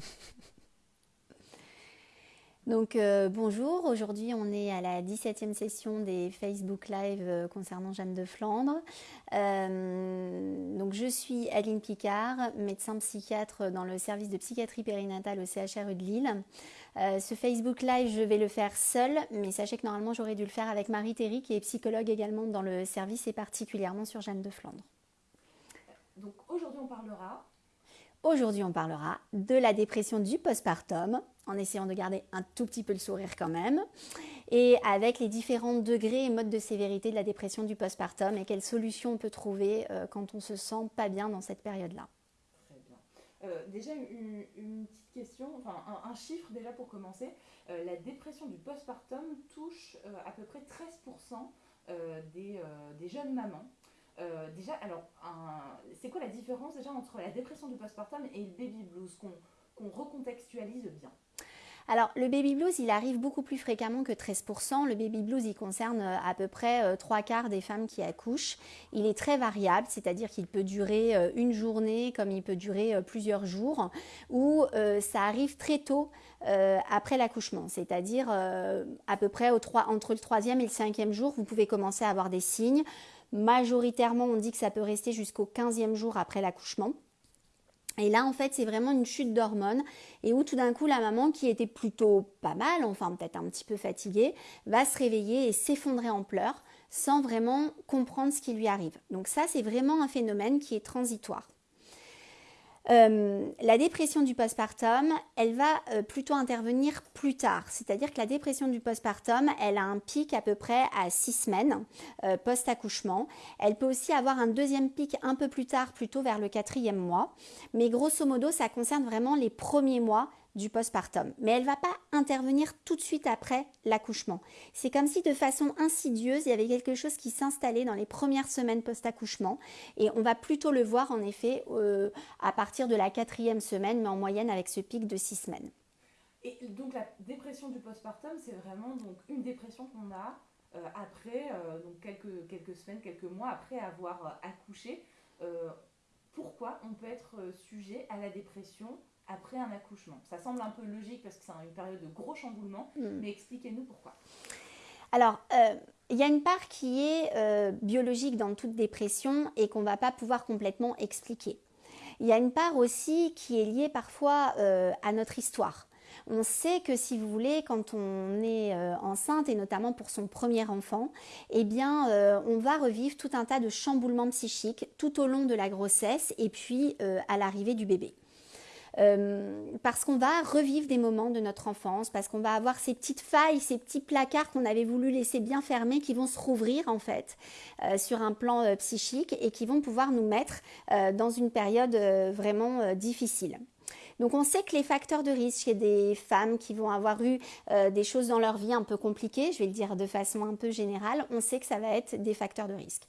Donc euh, bonjour, aujourd'hui on est à la 17e session des Facebook Live euh, concernant Jeanne de Flandre. Euh, donc je suis Aline Picard, médecin psychiatre dans le service de psychiatrie périnatale au CHRU de Lille. ce Facebook Live je vais le faire seul, mais sachez que normalement j'aurais dû le faire avec Marie Théry qui est psychologue également dans le service et particulièrement sur Jeanne de Flandre. Donc aujourd'hui on parlera Aujourd'hui, on parlera de la dépression du postpartum, en essayant de garder un tout petit peu le sourire quand même, et avec les différents degrés et modes de sévérité de la dépression du postpartum et quelles solutions on peut trouver euh, quand on se sent pas bien dans cette période-là. Très bien. Euh, déjà, une, petite question, enfin un, chiffre déjà pour commencer. Euh, la dépression du postpartum touche à peu près 13% des, des jeunes mamans. Euh, déjà, alors, c'est quoi la différence déjà entre la dépression du postpartum et le baby blues qu'on recontextualise bien alors, le baby blues, il arrive beaucoup plus fréquemment que 13%. Le baby blues, il concerne euh, à peu près euh, trois quarts des femmes qui accouchent. Il est très variable, c'est-à-dire qu'il peut durer une journée comme il peut durer plusieurs jours, ou ça arrive très tôt après l'accouchement, c'est-à-dire à peu près entre le troisième et le cinquième jour, vous pouvez commencer à avoir des signes. Majoritairement, on dit que ça peut rester jusqu'au 15e jour après l'accouchement. Et là, en fait, c'est vraiment une chute d'hormones et où tout d'un coup, la maman, qui était plutôt pas mal, enfin peut-être un petit peu fatiguée, va se réveiller et s'effondrer en pleurs sans vraiment comprendre ce qui lui arrive. Donc ça, c'est vraiment un phénomène qui est transitoire. Euh, la dépression du postpartum, elle va euh, plutôt intervenir plus tard. C'est-à-dire que la dépression du postpartum, elle a un pic à peu près à six semaines euh, post-accouchement. Elle peut aussi avoir un deuxième pic un peu plus tard, plutôt vers le quatrième mois. Mais grosso modo, ça concerne vraiment les premiers mois du postpartum. Mais elle ne va pas intervenir tout de suite après l'accouchement. C'est comme si de façon insidieuse, il y avait quelque chose qui s'installait dans les premières semaines post-accouchement. Et on va plutôt le voir en effet euh, à partir de la quatrième semaine, mais en moyenne avec ce pic de six semaines. Et donc la dépression du postpartum, c'est vraiment donc une dépression qu'on a euh, après, euh, donc quelques, quelques semaines, quelques mois après avoir accouché. pourquoi on peut être sujet à la dépression après un accouchement Ça semble un peu logique parce que c'est une période de gros chamboulement, mm. mais expliquez-nous pourquoi. Alors, euh, il y a une part qui est euh, biologique dans toute dépression et qu'on ne va pas pouvoir complètement expliquer. Il y a une part aussi qui est liée parfois euh, à notre histoire. On sait que si vous voulez, quand on est enceinte et notamment pour son premier enfant, eh bien, on va revivre tout un tas de chamboulements psychiques tout au long de la grossesse et puis à l'arrivée du bébé. Euh, parce qu'on va revivre des moments de notre enfance, parce qu'on va avoir ces petites failles, ces petits placards qu'on avait voulu laisser bien fermés qui vont se rouvrir en fait euh, sur un plan euh, psychique et qui vont pouvoir nous mettre dans une période vraiment difficile. Donc on sait que les facteurs de risque chez des femmes qui vont avoir eu des choses dans leur vie un peu compliquées, je vais le dire de façon un peu générale, on sait que ça va être des facteurs de risque.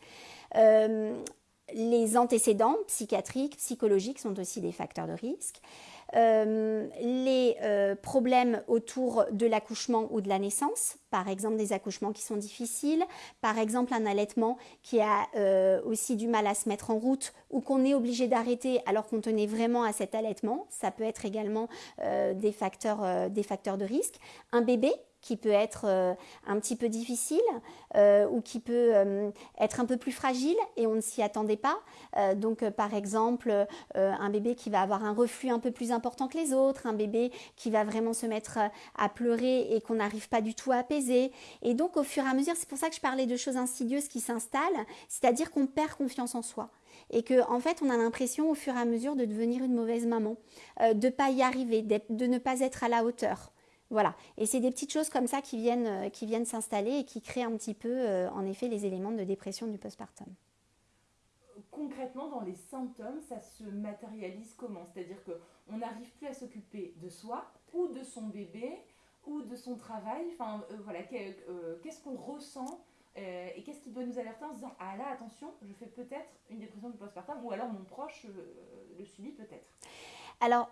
Les antécédents psychiatriques, psychologiques sont aussi des facteurs de risque. Euh, les euh, problèmes autour de l'accouchement ou de la naissance, par exemple des accouchements qui sont difficiles, par exemple un allaitement qui a euh, aussi du mal à se mettre en route ou qu'on est obligé d'arrêter alors qu'on tenait vraiment à cet allaitement, ça peut être également des, facteurs, des facteurs de risque. Un bébé qui peut être euh, un petit peu difficile euh, ou qui peut euh, être un peu plus fragile et on ne s'y attendait pas. donc par exemple un bébé qui va avoir un reflux un peu plus important que les autres, un bébé qui va vraiment se mettre à pleurer et qu'on n'arrive pas du tout à apaiser. Et donc au fur et à mesure, c'est pour ça que je parlais de choses insidieuses qui s'installent, c'est-à-dire qu'on perd confiance en soi et que en fait on a l'impression au fur et à mesure de devenir une mauvaise maman, de ne pas y arriver, de ne pas être à la hauteur. Voilà. Et c'est des petites choses comme ça qui viennent, euh, qui viennent s'installer et qui créent un petit peu, euh, en effet, les éléments de dépression du postpartum. Concrètement, dans les symptômes, ça se matérialise comment? C'est-à-dire qu'on n'arrive plus à s'occuper de soi ou de son bébé ou de son travail. Enfin, euh, voilà, qu'est-ce qu'on ressent et qu'est-ce qui doit nous alerter en se disant Ah là, attention, je fais peut-être une dépression du postpartum ou alors mon proche le subit peut-être Alors,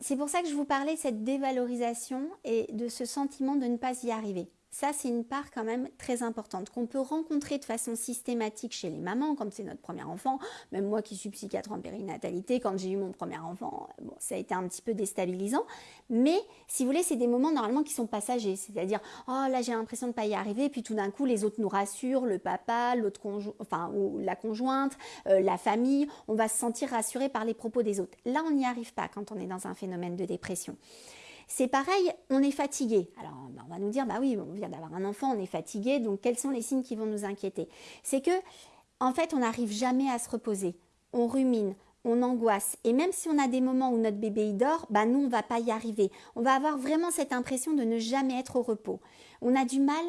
c'est pour ça que je vous parlais de cette dévalorisation et de ce sentiment de ne pas y arriver. Ça, c'est une part quand même très importante qu'on peut rencontrer de façon systématique chez les mamans quand c'est notre premier enfant. Même moi qui suis psychiatre en périnatalité, quand j'ai eu mon premier enfant, bon, ça a été un petit peu déstabilisant. Mais si vous voulez, c'est des moments normalement qui sont passagers. C'est-à-dire, oh là, j'ai l'impression de ne pas y arriver. Puis tout d'un coup, les autres nous rassurent, le papa, l'autre enfin, ou la conjointe, euh, la famille. On va se sentir rassuré par les propos des autres. Là, on n'y arrive pas quand on est dans un phénomène de dépression. C'est pareil, on est fatigué. Alors, bah, on va nous dire, bah oui, on vient d'avoir un enfant, on est fatigué, donc quels sont les signes qui vont nous inquiéter? C'est que, en fait, on n'arrive jamais à se reposer. On rumine, on angoisse. Et même si on a des moments où notre bébé y dort, bah nous, on va pas y arriver. On va avoir vraiment cette impression de ne jamais être au repos. On a du mal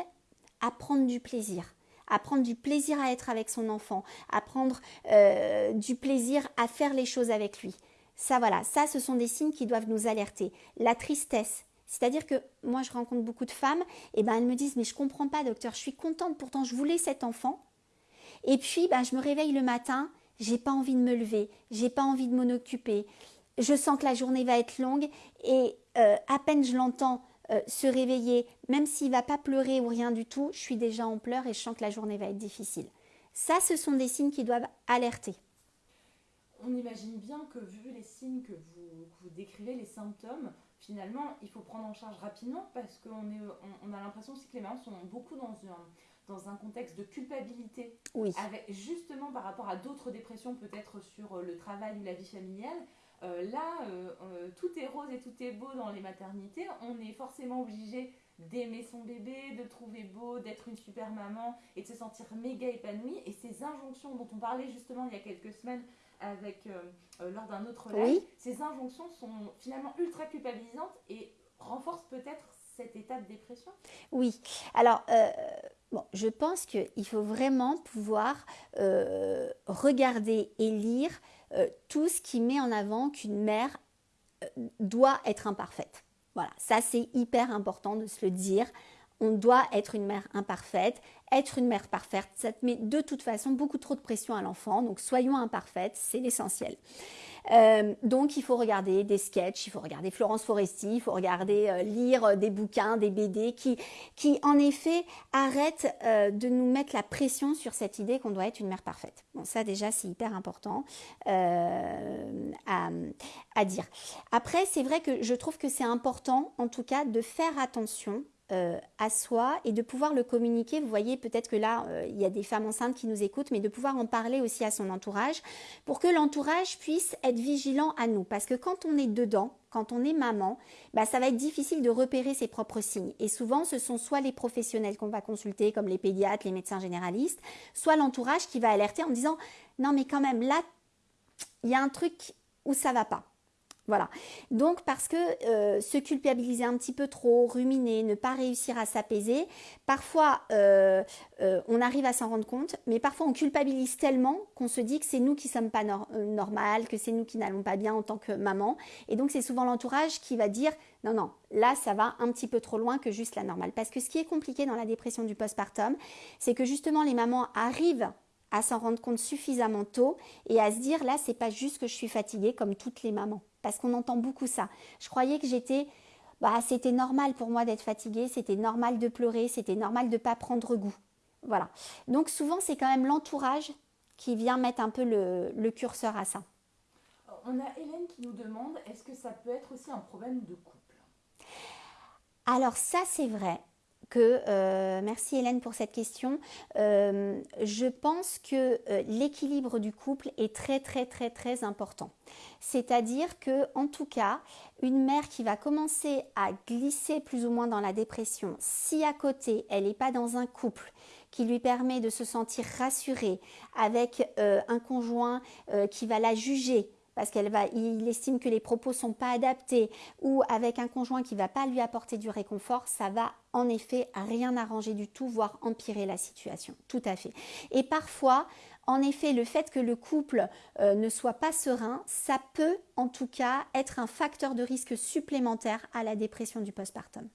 à prendre du plaisir à prendre du plaisir à être avec son enfant, à prendre euh, du plaisir à faire les choses avec lui. Ça, voilà, ça, ce sont des signes qui doivent nous alerter. La tristesse, c'est-à-dire que moi, je rencontre beaucoup de femmes, et ben elles me disent, mais je comprends pas, docteur, je suis contente, pourtant je voulais cet enfant. Et puis, ben, je me réveille le matin, j'ai pas envie de me lever, j'ai pas envie de m'en occuper. Je sens que la journée va être longue, et euh, à peine je l'entends euh, se réveiller, même s'il va pas pleurer ou rien du tout, je suis déjà en pleurs et je sens que la journée va être difficile. Ça, ce sont des signes qui doivent alerter on imagine bien que vu les signes que vous, décrivez, les symptômes, finalement, il faut prendre en charge rapidement parce qu'on est, on, a l'impression aussi que les mamans sont beaucoup dans un, dans un contexte de culpabilité. Oui. Avec, justement par rapport à d'autres dépressions, peut-être sur euh, le travail ou la vie familiale. Euh, là, euh, tout est rose et tout est beau dans les maternités. On est forcément obligé d'aimer son bébé, de le trouver beau, d'être une super maman et de se sentir méga épanouie. Et ces injonctions dont on parlait justement il y a quelques semaines avec, euh, euh, lors d'un autre live, ces injonctions sont finalement ultra culpabilisantes et renforcent peut-être cet état de dépression Oui. Alors, euh, bon, je pense qu'il faut vraiment pouvoir regarder et lire tout ce qui met en avant qu'une mère doit être imparfaite. Voilà, ça c'est hyper important de se le dire. On doit être une mère imparfaite être une mère parfaite, ça te met de toute façon beaucoup trop de pression à l'enfant. Donc soyons imparfaites, c'est l'essentiel. Euh, donc il faut regarder des sketchs, il faut regarder Florence Foresti, il faut regarder, euh, lire euh, des bouquins, des BD qui, qui en effet arrêtent de nous mettre la pression sur cette idée qu'on doit être une mère parfaite. Bon, ça déjà c'est hyper important à, à dire. Après, c'est vrai que je trouve que c'est important en tout cas de faire attention euh, à soi et de pouvoir le communiquer. Vous voyez, peut-être que là, euh, il y a des femmes enceintes qui nous écoutent, mais de pouvoir en parler aussi à son entourage pour que l'entourage puisse être vigilant à nous. Parce que quand on est dedans, quand on est maman, bah, ça va être difficile de repérer ses propres signes. Et souvent, ce sont soit les professionnels qu'on va consulter, comme les pédiatres, les médecins généralistes, soit l'entourage qui va alerter en disant, non mais quand même, là, il y a un truc où ça va pas. Voilà. Donc parce que euh, se culpabiliser un petit peu trop, ruminer, ne pas réussir à s'apaiser, parfois euh, euh, on arrive à s'en rendre compte, mais parfois on culpabilise tellement qu'on se dit que c'est nous qui sommes pas normal, que c'est nous qui n'allons pas bien en tant que maman. Et donc c'est souvent l'entourage qui va dire non, non, là ça va un petit peu trop loin que juste la normale. Parce que ce qui est compliqué dans la dépression du postpartum, c'est que justement les mamans arrivent à s'en rendre compte suffisamment tôt et à se dire là c'est pas juste que je suis fatiguée comme toutes les mamans parce qu'on entend beaucoup ça. Je croyais que j'étais bah c'était normal pour moi d'être fatiguée, c'était normal de pleurer, c'était normal de pas prendre goût. Voilà. Donc souvent c'est quand même l'entourage qui vient mettre un peu le, le curseur à ça. On a Hélène qui nous demande est-ce que ça peut être aussi un problème de couple? Alors ça c'est vrai euh, merci Hélène pour cette question, euh, je pense que euh, l'équilibre du couple est très très très très important. C'est-à-dire que, en tout cas, une mère qui va commencer à glisser plus ou moins dans la dépression, si à côté elle n'est pas dans un couple qui lui permet de se sentir rassurée avec un conjoint qui va la juger, parce qu'il estime que les propos sont pas adaptés ou avec un conjoint qui va pas lui apporter du réconfort, ça va en effet rien arranger du tout, voire empirer la situation. Tout à fait. Et parfois, en effet, le fait que le couple euh, ne soit pas serein, ça peut en tout cas être un facteur de risque supplémentaire à la dépression du postpartum.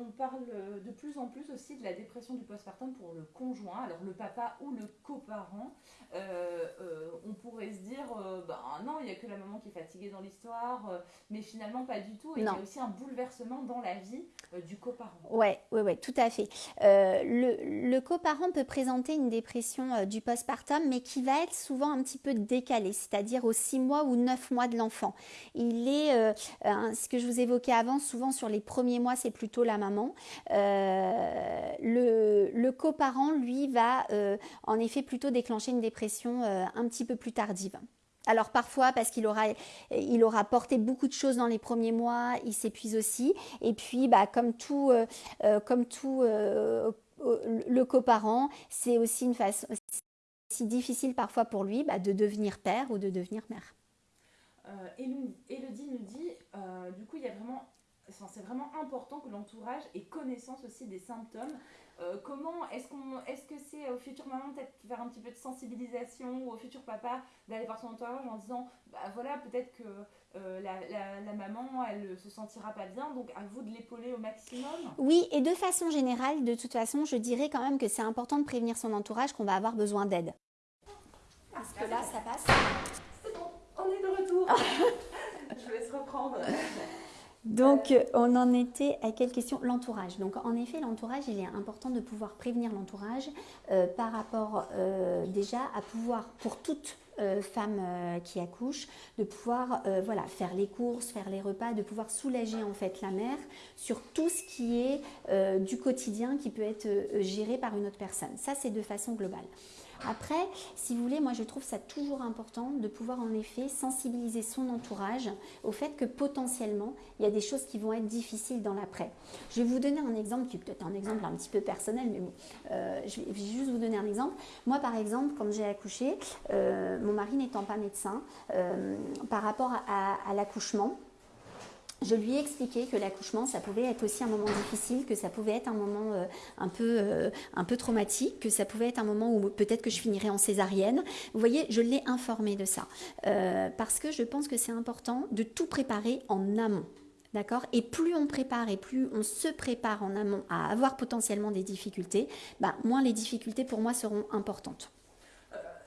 On parle de plus en plus aussi de la dépression du postpartum pour le conjoint, alors le papa ou le coparent. Euh, euh, on pourrait se dire, euh, bah, non, il n'y a que la maman qui est fatiguée dans l'histoire, mais finalement pas du tout. Et il y a aussi un bouleversement dans la vie du coparent. Oui, ouais, ouais, tout à fait. le, le coparent peut présenter une dépression du postpartum, mais qui va être souvent un petit peu décalée, c'est-à-dire aux 6 mois ou 9 mois de l'enfant. Il est, ce que je vous évoquais avant, souvent sur les premiers mois, c'est plutôt la maman. le, le coparent, lui, va en effet plutôt déclencher une dépression euh, un petit peu plus tardive. Alors parfois parce qu'il aura, il aura porté beaucoup de choses dans les premiers mois, il s'épuise aussi. Et puis bah, comme tout, euh, euh, comme tout le coparent, c'est aussi une façon si difficile parfois pour lui bah, de devenir père ou de devenir mère. Elodie nous dit, du coup il y a vraiment, c'est vraiment important que l'entourage ait connaissance aussi des symptômes. Euh, comment est-ce qu'on est-ce que c'est au futur maman peut-être faire un petit peu de sensibilisation ou au futur papa d'aller voir son entourage en disant bah voilà peut-être que euh, la, la, maman elle se sentira pas bien donc à vous de l'épauler au maximum. Oui et de façon générale de toute façon je dirais quand même que c'est important de prévenir son entourage qu'on va avoir besoin d'aide. Parce que là ça passe. C'est bon on est de retour. Je vais se reprendre donc, on en était à quelle question? L'entourage. Donc, en effet, l'entourage, il est important de pouvoir prévenir l'entourage euh, par rapport euh, déjà à pouvoir, pour toute euh, femme qui accouche, de pouvoir voilà, faire les courses, faire les repas, de pouvoir soulager en fait la mère sur tout ce qui est du quotidien qui peut être géré par une autre personne. Ça, c'est de façon globale. Après, si vous voulez, moi je trouve ça toujours important de pouvoir en effet sensibiliser son entourage au fait que potentiellement il y a des choses qui vont être difficiles dans l'après. Je vais vous donner un exemple qui est peut-être un exemple un petit peu personnel, mais bon, euh, je, vais, juste vous donner un exemple. Moi par exemple, quand j'ai accouché, euh, mon mari n'étant pas médecin, euh, par rapport à l'accouchement, je lui ai expliqué que l'accouchement, ça pouvait être aussi un moment difficile, que ça pouvait être un moment euh, un, peu, euh, un peu traumatique, que ça pouvait être un moment où peut-être que je finirais en césarienne. Vous voyez, je l'ai informé de ça. Euh, parce que je pense que c'est important de tout préparer en amont. D'accord? Et plus on prépare et plus on se prépare en amont à avoir potentiellement des difficultés, bah, moins les difficultés pour moi seront importantes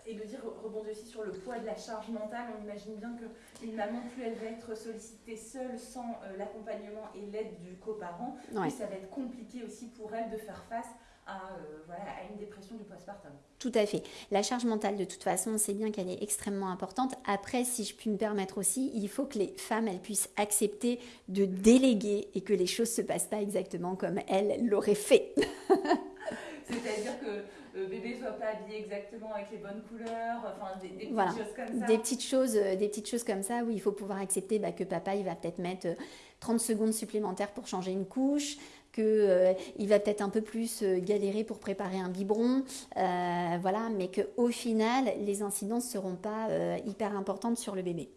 et de dire, rebondir aussi sur le poids de la charge mentale, on imagine bien qu'une maman, plus elle va être sollicitée seule, sans euh, l'accompagnement et l'aide du coparent, plus ça va être compliqué aussi pour elle de faire face à, euh, voilà, à une dépression du postpartum. Tout à fait. La charge mentale, de toute façon, on sait bien qu'elle est extrêmement importante. Après, si je puis me permettre aussi, il faut que les femmes, elles puissent accepter de déléguer et que les choses se passent pas exactement comme elles l'auraient fait. C'est-à-dire que le bébé soit pas habillé exactement avec les bonnes couleurs, enfin des, petites choses comme ça. Des petites choses, euh, des petites choses comme ça où il faut pouvoir accepter bah, que papa il va peut-être mettre 30 euh, secondes supplémentaires pour changer une couche, qu'il euh, va peut-être un peu plus galérer pour préparer un biberon, voilà, mais qu'au final les incidences seront pas hyper importantes sur le bébé.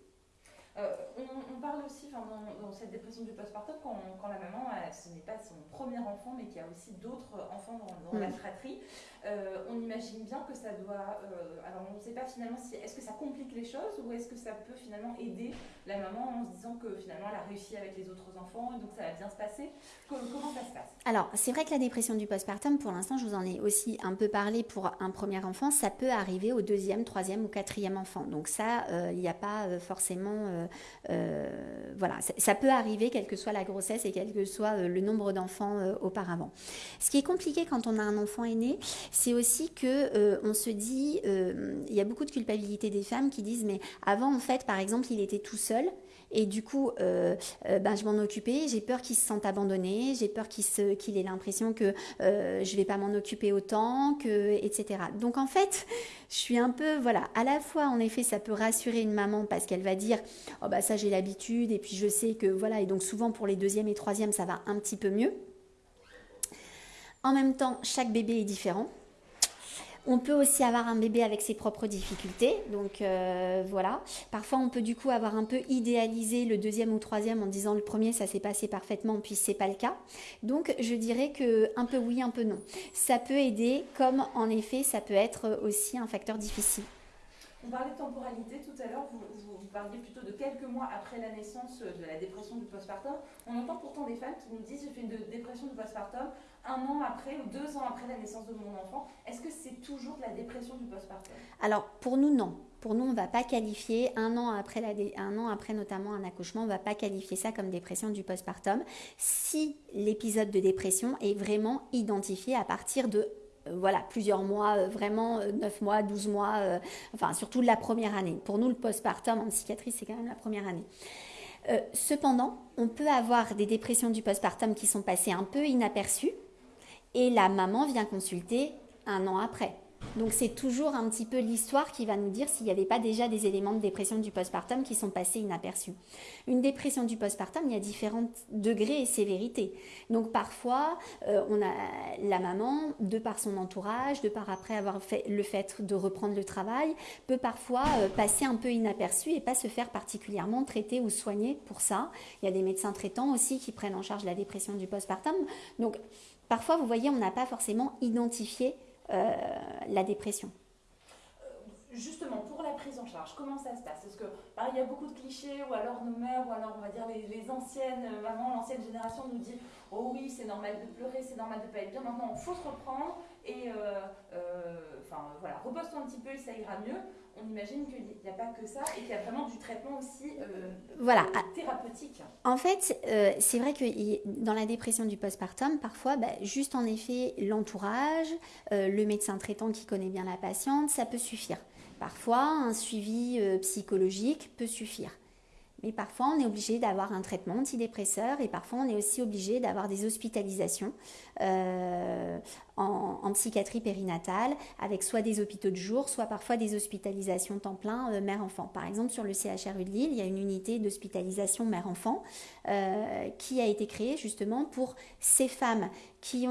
on, parle aussi dans, dans, cette dépression du postpartum quand, quand la maman, ce n'est pas son premier enfant, mais qu'il y a aussi d'autres enfants dans, dans la mm. fratrie. Euh, on imagine bien que ça doit. Euh, alors, on ne sait pas finalement si. Est-ce que ça complique les choses ou est-ce que ça peut finalement aider la maman en se disant que finalement elle a réussi avec les autres enfants et donc ça va bien se passer Comment ça se passe? Alors, c'est vrai que la dépression du postpartum, pour l'instant, je vous en ai aussi un peu parlé pour un premier enfant, ça peut arriver au deuxième, troisième ou quatrième enfant. Donc, ça, euh, il n'y a pas forcément. voilà, ça peut arriver, quelle que soit la grossesse et quel que soit le nombre d'enfants auparavant. Ce qui est compliqué quand on a un enfant aîné, c'est aussi que euh, on se dit, euh, il y a beaucoup de culpabilité des femmes qui disent, mais avant en fait, par exemple, il était tout seul. Et du coup, euh, ben, je m'en occupais. J'ai peur qu'il se sente abandonné. J'ai peur qu'il ait l'impression que je je vais pas m'en occuper autant, que, etc. Donc en fait, je suis un peu, voilà, à la fois, en effet, ça peut rassurer une maman parce qu'elle va dire, oh bah ça j'ai l'habitude et puis je sais que voilà. Et donc souvent pour les deuxièmes et troisièmes, ça va un petit peu mieux. En même temps, chaque bébé est différent. On peut aussi avoir un bébé avec ses propres difficultés. Donc euh, voilà. Parfois, on peut du coup avoir un peu idéalisé le deuxième ou troisième en disant le premier, ça s'est passé parfaitement, puis c'est pas le cas. Donc je dirais que un peu oui, un peu non. Ça peut aider, comme en effet, ça peut être aussi un facteur difficile. On parlait de temporalité tout à l'heure, vous, parliez plutôt de quelques mois après la naissance de la dépression du postpartum. On entend pourtant des femmes qui nous disent j'ai fait une dépression du postpartum un an après ou deux ans après la naissance de mon enfant. Est-ce que c'est toujours de la dépression du postpartum? Alors pour nous non. Pour nous, on ne va pas qualifier un an après, un an après notamment un accouchement, on ne va pas qualifier ça comme dépression du postpartum si l'épisode de dépression est vraiment identifié à partir de euh, voilà, plusieurs mois, euh, vraiment 9 euh, mois, 12 mois, enfin surtout la première année. Pour nous, le postpartum en psychiatrie, c'est quand même la première année. cependant, on peut avoir des dépressions du postpartum qui sont passées un peu inaperçues et la maman vient consulter un an après. Donc c'est toujours un petit peu l'histoire qui va nous dire s'il n'y avait pas déjà des éléments de dépression du postpartum qui sont passés inaperçus. Une dépression du postpartum, il y a différents degrés et sévérités. Donc parfois, euh, on a la maman, de par son entourage, de par après avoir fait le fait de reprendre le travail, peut parfois euh, passer un peu inaperçu et pas se faire particulièrement traiter ou soigner pour ça. Il y a des médecins traitants aussi qui prennent en charge la dépression du postpartum. Donc parfois, vous voyez, on n'a pas forcément identifié euh, la dépression. Justement, pour la prise en charge, comment ça se passe? Parce que, il y a beaucoup de clichés, ou alors nos mères, ou alors on va dire les, anciennes mamans, l'ancienne génération nous dit Oh oui, c'est normal de pleurer, c'est normal de ne pas être bien. Maintenant, il faut se reprendre et, euh, euh, enfin, voilà, repose-toi un petit peu et ça ira mieux. On imagine qu'il n'y a pas que ça et qu'il y a vraiment du traitement aussi voilà. thérapeutique. En fait, c'est vrai que dans la dépression du postpartum, parfois, bah, juste en effet, l'entourage, le médecin traitant qui connaît bien la patiente, ça peut suffire. Parfois, un suivi euh, psychologique peut suffire. Mais parfois, on est obligé d'avoir un traitement antidépresseur et parfois, on est aussi obligé d'avoir des hospitalisations euh, en, psychiatrie périnatale avec soit des hôpitaux de jour, soit parfois des hospitalisations temps plein euh, mère-enfant. Par exemple, sur le CHRU de Lille, il y a une unité d'hospitalisation mère-enfant euh, qui a été créée justement pour ces femmes qui,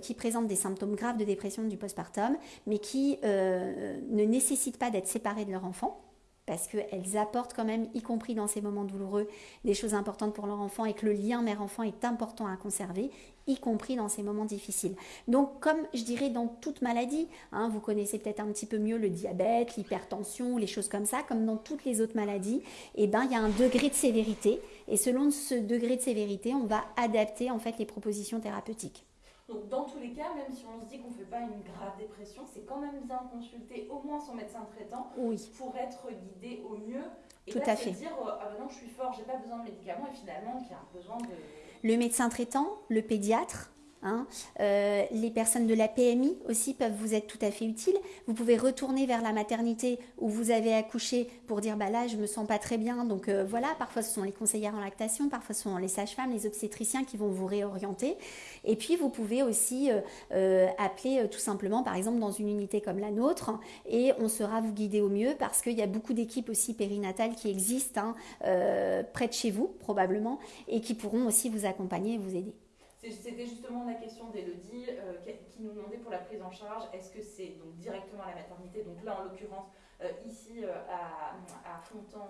qui présentent des symptômes graves de dépression du postpartum, mais qui ne nécessitent pas d'être séparées de leur enfant parce qu'elles apportent quand même, y compris dans ces moments douloureux, des choses importantes pour leur enfant et que le lien mère-enfant est important à conserver, y compris dans ces moments difficiles. Donc, comme je dirais dans toute maladie, hein, vous connaissez peut-être un petit peu mieux le diabète, l'hypertension, les choses comme ça, comme dans toutes les autres maladies, eh ben, il y a un degré de sévérité, et selon ce degré de sévérité, on va adapter en fait les propositions thérapeutiques. Donc, dans tous les cas, même si on se dit qu'on ne fait pas une grave dépression, c'est quand même bien consulter au moins son médecin traitant pour être guidé au mieux. Et Tout à fait. dire, euh, ah ben non, je suis fort, j'ai pas besoin de médicaments, et finalement, qu'il y a besoin de. Le médecin traitant, le pédiatre, Hein. Euh, les personnes de la PMI aussi peuvent vous être tout à fait utiles. Vous pouvez retourner vers la maternité où vous avez accouché pour dire bah là je me sens pas très bien. Donc euh, voilà, parfois ce sont les conseillères en lactation, parfois ce sont les sages-femmes, les obstétriciens qui vont vous réorienter. Et puis vous pouvez aussi euh, appeler tout simplement par exemple dans une unité comme la nôtre et on sera vous guider au mieux parce qu'il y a beaucoup d'équipes aussi périnatales qui existent hein, près de chez vous probablement et qui pourront aussi vous accompagner et vous aider. C'était justement la question d'Elodie euh, qui nous demandait pour la prise en charge, est-ce que c'est donc directement à la maternité, donc là en l'occurrence euh, ici euh, à, à Fontan,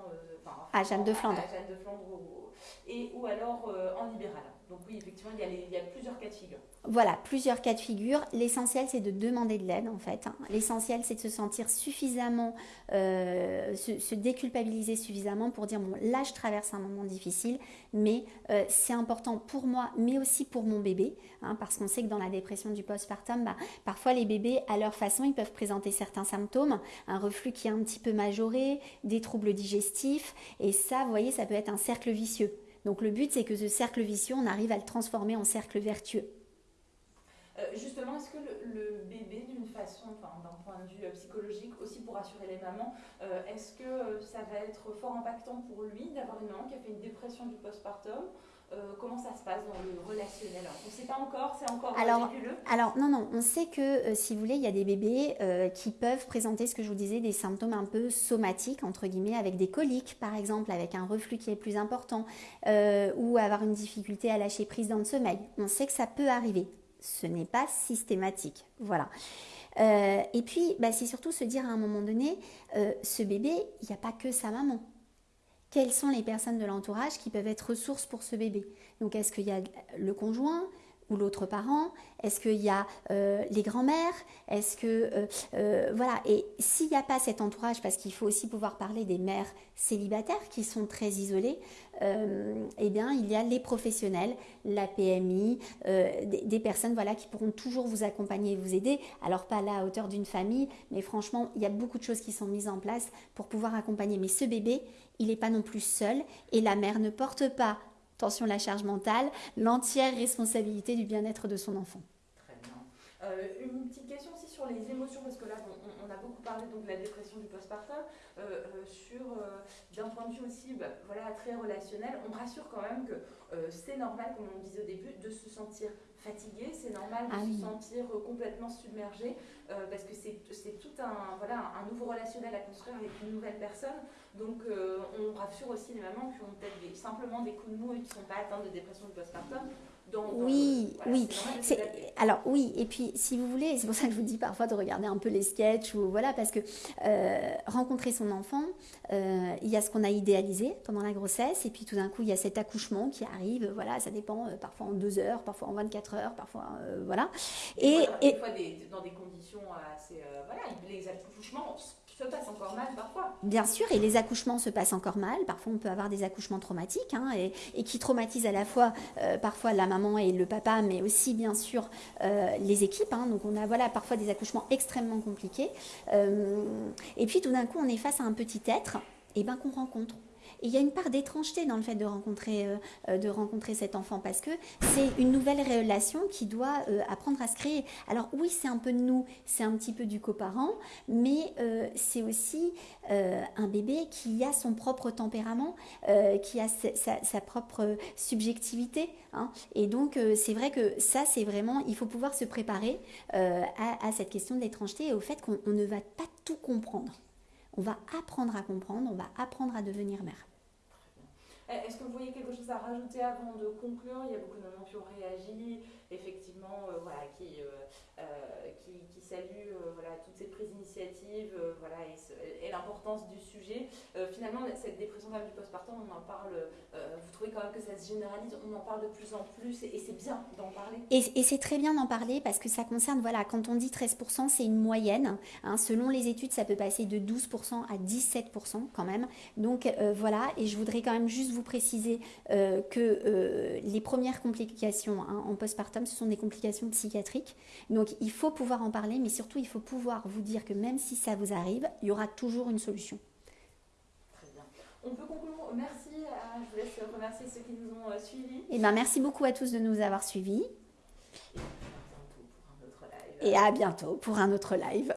à Jeanne de Flandre, à, Jeanne de Flandre et, ou alors en libéral. Donc oui, effectivement, il y, a plusieurs cas de figure. Voilà, plusieurs cas de figure. L'essentiel, c'est de demander de l'aide, en fait. Hein. L'essentiel, c'est de se sentir suffisamment, euh, se, déculpabiliser suffisamment pour dire, bon, là, je traverse un moment difficile, mais euh, c'est important pour moi, mais aussi pour mon bébé, hein, parce qu'on sait que dans la dépression du postpartum, bah, parfois, les bébés, à leur façon, ils peuvent présenter certains symptômes, un reflux qui est un petit peu majoré, des troubles digestifs, et ça, vous voyez, ça peut être un cercle vicieux. Donc le but, c'est que ce cercle vicieux, on arrive à le transformer en cercle vertueux. Euh, justement, est-ce que le, bébé, d'une façon, d'un point de vue euh, psychologique, aussi pour rassurer les mamans, euh, est-ce que ça va être fort impactant pour lui d'avoir une maman qui a fait une dépression du postpartum euh, comment ça se passe dans le relationnel? On ne sait pas encore, c'est encore alors, Alors, non, non, on sait que, euh, si vous voulez, il y a des bébés euh, qui peuvent présenter, ce que je vous disais, des symptômes un peu somatiques, entre guillemets, avec des coliques, par exemple, avec un reflux qui est plus important, ou avoir une difficulté à lâcher prise dans le sommeil. On sait que ça peut arriver. Ce n'est pas systématique. Voilà. et puis, bah, c'est surtout se dire à un moment donné, ce bébé, il n'y a pas que sa maman quelles sont les personnes de l'entourage qui peuvent être ressources pour ce bébé. Donc est-ce qu'il y a le conjoint? Ou l'autre parent Est-ce qu'il y a euh, les grands-mères Est-ce que euh, euh, voilà Et s'il n'y a pas cet entourage, parce qu'il faut aussi pouvoir parler des mères célibataires qui sont très isolées, eh bien il y a les professionnels, la PMI, des, des, personnes voilà qui pourront toujours vous accompagner et vous aider. Alors pas à hauteur d'une famille, mais franchement il y a beaucoup de choses qui sont mises en place pour pouvoir accompagner. Mais ce bébé, il n'est pas non plus seul et la mère ne porte pas attention la charge mentale, l'entière responsabilité du bien-être de son enfant. Très bien. Euh, une petite question aussi sur les émotions, parce que là, on, parlé donc, de la dépression du postpartum, euh, euh, sur, d'un point de vue aussi bah, voilà, très relationnel, on rassure quand même que c'est normal, comme on disait au début, de se sentir fatigué, c'est normal de ah se sentir complètement submergé, parce que c'est tout un, voilà, un nouveau relationnel à construire avec une nouvelle personne. Donc euh, on rassure aussi les mamans qui ont peut-être simplement des coups de mou et qui ne sont pas atteintes de dépression du postpartum. Oui, oui. Alors oui, et puis si vous voulez, c'est pour ça que je vous dis parfois de regarder un peu les sketchs ou voilà, parce que euh, rencontrer son enfant, euh, il y a ce qu'on a idéalisé pendant la grossesse, et puis tout d'un coup il y a cet accouchement qui arrive, voilà, ça dépend parfois en deux heures, parfois en 24 heures, parfois voilà. Et, et, des fois dans des conditions assez, voilà, les accouchements se passe encore mal parfois. Bien sûr, et les accouchements se passent encore mal. Parfois, on peut avoir des accouchements traumatiques hein, et, qui traumatisent à la fois euh, parfois la maman et le papa, mais aussi bien sûr euh, les équipes. Hein. Donc, on a voilà parfois des accouchements extrêmement compliqués. Euh, et puis, tout d'un coup, on est face à un petit être, et ben qu'on rencontre et il y a une part d'étrangeté dans le fait de rencontrer, euh, euh, de rencontrer cet enfant parce que c'est une nouvelle relation qui doit euh, apprendre à se créer. Alors oui, c'est un peu de nous, c'est un petit peu du coparent, mais c'est aussi un bébé qui a son propre tempérament, qui a sa, propre subjectivité. Hein. Et donc c'est vrai que ça, c'est vraiment, il faut pouvoir se préparer à, à cette question de l'étrangeté et au fait qu'on ne va pas tout comprendre. On va apprendre à comprendre, on va apprendre à devenir mère. Eh, est-ce que vous voyez quelque chose à rajouter avant de conclure? Il y a beaucoup de mamans qui ont réagi, effectivement, euh, voilà, qui, euh, qui, qui, saluent voilà, toutes ces prises d'initiative voilà, et, l'importance du sujet. finalement, cette dépression du postpartum, on en parle, vous trouvez quand même que ça se généralise, on en parle de plus en plus et, c'est bien d'en parler. Et, c'est très bien d'en parler parce que ça concerne, voilà, quand on dit 13%, c'est une moyenne. Hein, selon les études, ça peut passer de 12% à 17% quand même. Donc voilà, et je voudrais quand même juste vous préciser euh, que euh, les premières complications hein, en postpartum, ce sont des complications psychiatriques. Donc il faut pouvoir en parler, mais surtout il faut pouvoir vous dire que même si ça vous arrive, il y aura toujours une solution. Très bien. On peut conclure. Merci. je vous laisse remercier ceux qui nous ont euh, suivis. Et eh ben, merci beaucoup à tous de nous avoir suivis. Et à bientôt pour un autre live.